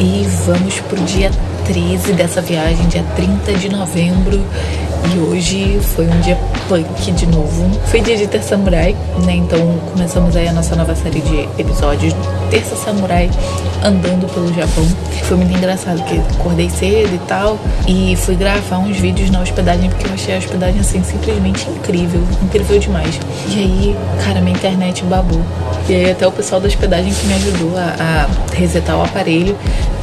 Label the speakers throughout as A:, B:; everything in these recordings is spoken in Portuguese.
A: e vamos pro dia 13 dessa viagem, dia 30 de novembro. E hoje foi um dia punk de novo. Foi dia de Ter Samurai, né? Então começamos aí a nossa nova série de episódios Terça Samurai andando pelo Japão. Foi muito engraçado que acordei cedo e tal e fui gravar uns vídeos na hospedagem porque eu achei a hospedagem assim simplesmente incrível, incrível demais. E aí, cara, minha internet babou. E aí até o pessoal da hospedagem que me ajudou a, a resetar o aparelho.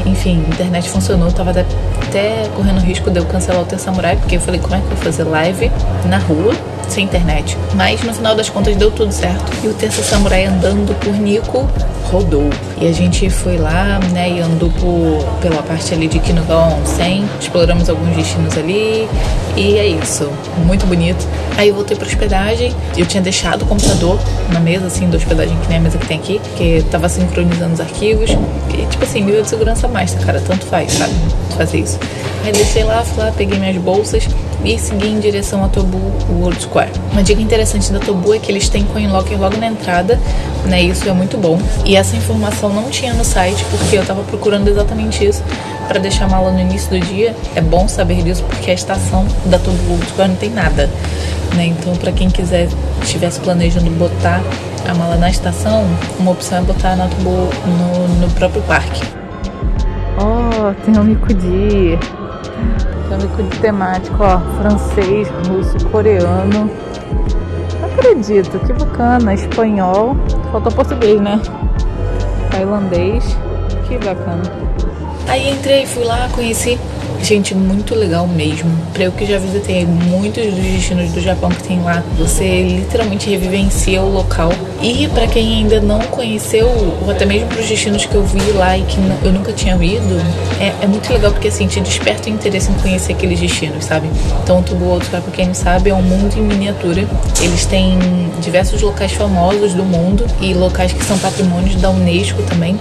A: Enfim, a internet funcionou, tava até correndo risco de eu cancelar o Ter Samurai, porque eu falei, como é que eu vou fazer live na rua? sem internet. Mas no final das contas deu tudo certo. E o Terça Samurai andando por Nico rodou. E a gente foi lá, né, e andou pela parte ali de Kinugawa Onsen, exploramos alguns destinos ali, e é isso, muito bonito. Aí eu voltei pra hospedagem, eu tinha deixado o computador na mesa, assim, da hospedagem, que nem a mesa que tem aqui, que tava sincronizando os arquivos, e tipo assim, nível de segurança master, cara, tanto faz, sabe, fazer isso. Aí deixei lá, fui lá, peguei minhas bolsas, e seguir em direção a Tobu World Square. Uma dica interessante da Tobu é que eles têm coin locker logo na entrada, né? Isso é muito bom. E essa informação não tinha no site porque eu tava procurando exatamente isso para deixar a mala no início do dia. É bom saber disso porque a estação da Tobu World Square não tem nada, né? Então, para quem quiser estivesse planejando botar a mala na estação, uma opção é botar na Tobu no, no próprio parque. Tem um Mikudi. Tâmico de temático, ó, francês, russo, coreano. Não acredito, que bacana. Espanhol, faltou português, né? Tailandês, que bacana. Aí entrei, fui lá, conheci Gente, muito legal mesmo. Pra eu que já visitei muitos dos destinos do Japão que tem lá, você literalmente revivencia o local. E para quem ainda não conheceu, ou até mesmo pros destinos que eu vi lá e que eu nunca tinha ido, é, é muito legal porque assim, te desperta o interesse em conhecer aqueles destinos, sabe? Então, o Tubo Outro, pra quem não sabe, é um mundo em miniatura. Eles têm diversos locais famosos do mundo e locais que são patrimônios da Unesco também.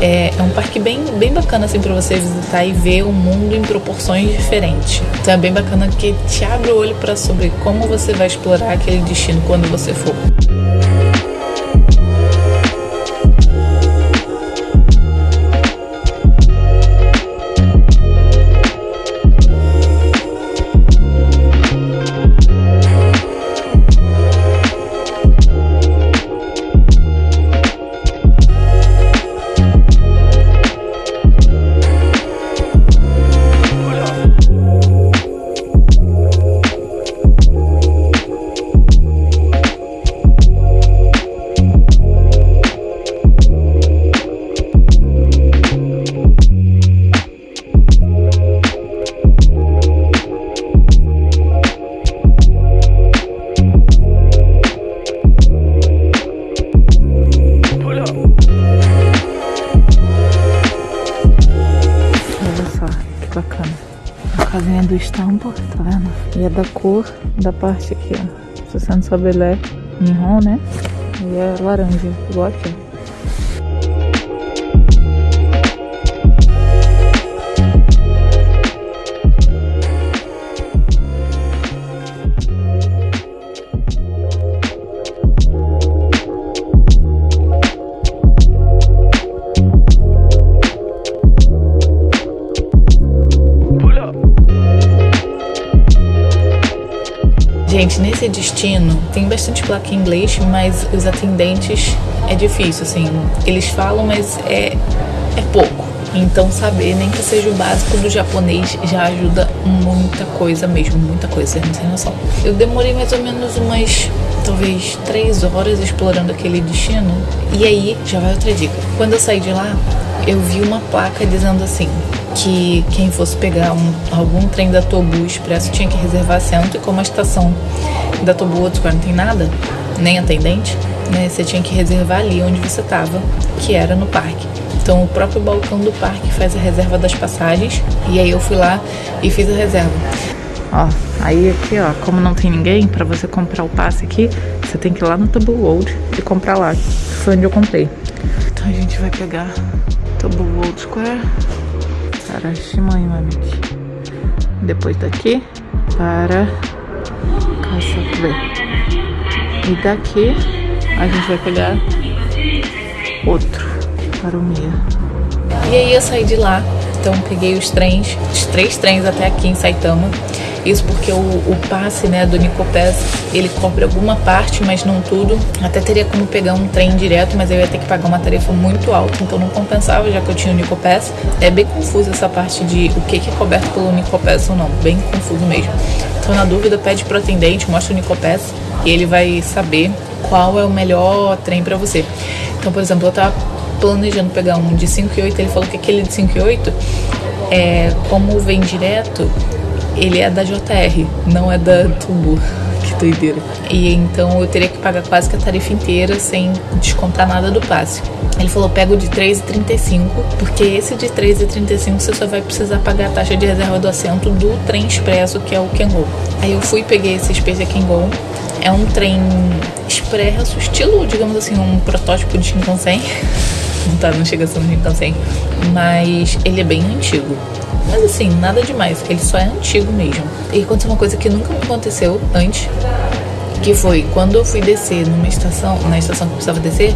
A: É, é um parque bem, bem bacana assim para você visitar e ver o mundo em proporções diferentes. Então é bem bacana que te abre o olho para sobre como você vai explorar aquele destino quando você for. Do estampo, tá vendo? E é da cor da parte aqui, ó. Se você não sabe, ele é Nihon, né? E é laranja, igual aqui, Gente, nesse destino tem bastante placa em inglês, mas os atendentes é difícil, assim. Eles falam, mas é, é pouco. Então saber nem que seja o básico do japonês já ajuda muita coisa mesmo, muita coisa, vocês não têm noção. Eu demorei mais ou menos umas, talvez, três horas explorando aquele destino. E aí, já vai outra dica. Quando eu saí de lá, eu vi uma placa dizendo assim, que quem fosse pegar um, algum trem da Tobu Expresso tinha que reservar assento e como a estação da Tobu Otsuka não tem nada, nem atendente, né, você tinha que reservar ali onde você estava, que era no parque. Então o próprio balcão do parque faz a reserva das passagens e aí eu fui lá e fiz a reserva. Ó, aí aqui ó, como não tem ninguém, para você comprar o passe aqui, você tem que ir lá no Tobu World e comprar lá. Foi onde eu comprei. Então a gente vai pegar Tobu World Square para Shimoyamamichi. Depois daqui para Kasakube. E daqui a gente vai pegar outro para o Mia. E aí eu saí de lá, então peguei os trens, os três trens até aqui em Saitama. Isso porque o, o passe né, do Nicopass, ele cobre alguma parte, mas não tudo. Até teria como pegar um trem direto, mas eu ia ter que pagar uma tarifa muito alta, então não compensava, já que eu tinha o Nicopass. É bem confuso essa parte de o que é coberto pelo Nicopass ou não, bem confuso mesmo. Então, na dúvida, pede pro atendente, mostra o Nicopass e ele vai saber qual é o melhor trem para você. Então, por exemplo, eu tava planejando pegar um de 5 e 8, ele falou que aquele de 5 e 8, é, como vem direto, ele é da JR, não é da Tubo. Que doideira. E então eu teria que pagar quase que a tarifa inteira sem descontar nada do passe. Ele falou: pega o de 3,35, porque esse de 3,35 você só vai precisar pagar a taxa de reserva do assento do trem expresso, que é o Kengo. Aí eu fui peguei esse Space Kengo. É um trem expresso, estilo, digamos assim, um protótipo de Shinkansen. Não tá, não chega a ser um Shinkansen, mas ele é bem antigo. Mas assim, nada demais, ele só é antigo mesmo. E aconteceu uma coisa que nunca me aconteceu antes, que foi quando eu fui descer numa estação, na estação que eu precisava descer,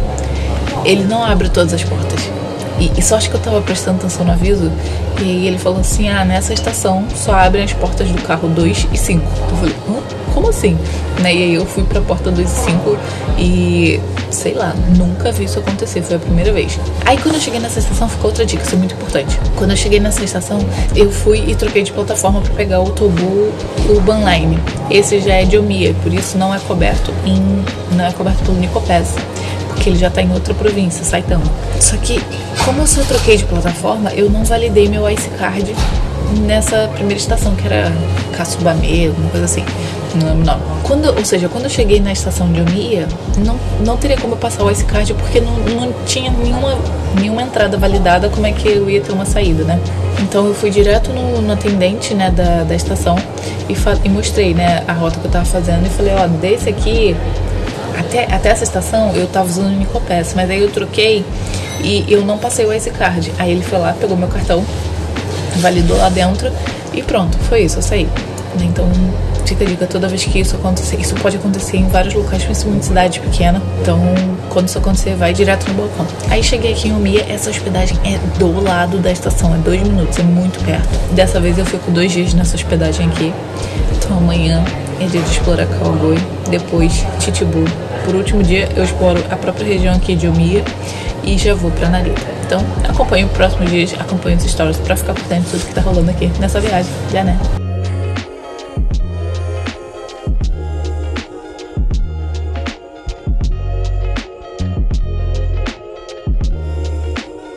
A: ele não abre todas as portas. E, e só acho que eu tava prestando atenção no aviso, e ele falou assim: ah, nessa estação só abrem as portas do carro 2 e 5. Eu falei, hã? Como assim? Né? E aí eu fui pra porta 2 e 5 e sei lá, nunca vi isso acontecer, foi a primeira vez. Aí quando eu cheguei nessa estação, ficou outra dica, isso é muito importante. Quando eu cheguei nessa estação, eu fui e troquei de plataforma para pegar o Tobu Urban Line. Esse já é de Omiya, por isso não é coberto em não é coberto pelo Nicopass porque ele já tá em outra província, Saitama. Só que, como eu só troquei de plataforma, eu não validei meu Ice Card nessa primeira estação, que era Katsubame, alguma coisa assim. Não lembro não. Quando, ou seja, quando eu cheguei na estação de Omiya, não, não teria como eu passar o Ice Card porque não, não tinha nenhuma, nenhuma entrada validada, como é que eu ia ter uma saída, né? Então eu fui direto no, no atendente né, da, da estação e, e mostrei né, a rota que eu tava fazendo e falei, ó, desse aqui até, até essa estação eu tava usando o Nicopass, mas aí eu troquei e eu não passei o Ice Card. Aí ele foi lá, pegou meu cartão, validou lá dentro e pronto, foi isso, eu saí. Então fica a dica toda vez que isso acontecer. Isso pode acontecer em vários locais, principalmente em cidade pequena. Então, quando isso acontecer, vai direto no balcão. Aí cheguei aqui em Omiya, essa hospedagem é do lado da estação, é dois minutos, é muito perto. Dessa vez eu fico dois dias nessa hospedagem aqui. Então amanhã é dia de explorar Cowboy, depois Titibu. Por último dia eu exploro a própria região aqui de Omiya e já vou pra Narita. Então acompanhe os próximos dias, acompanhe os stories pra ficar por dentro de tudo que tá rolando aqui nessa viagem. Já né?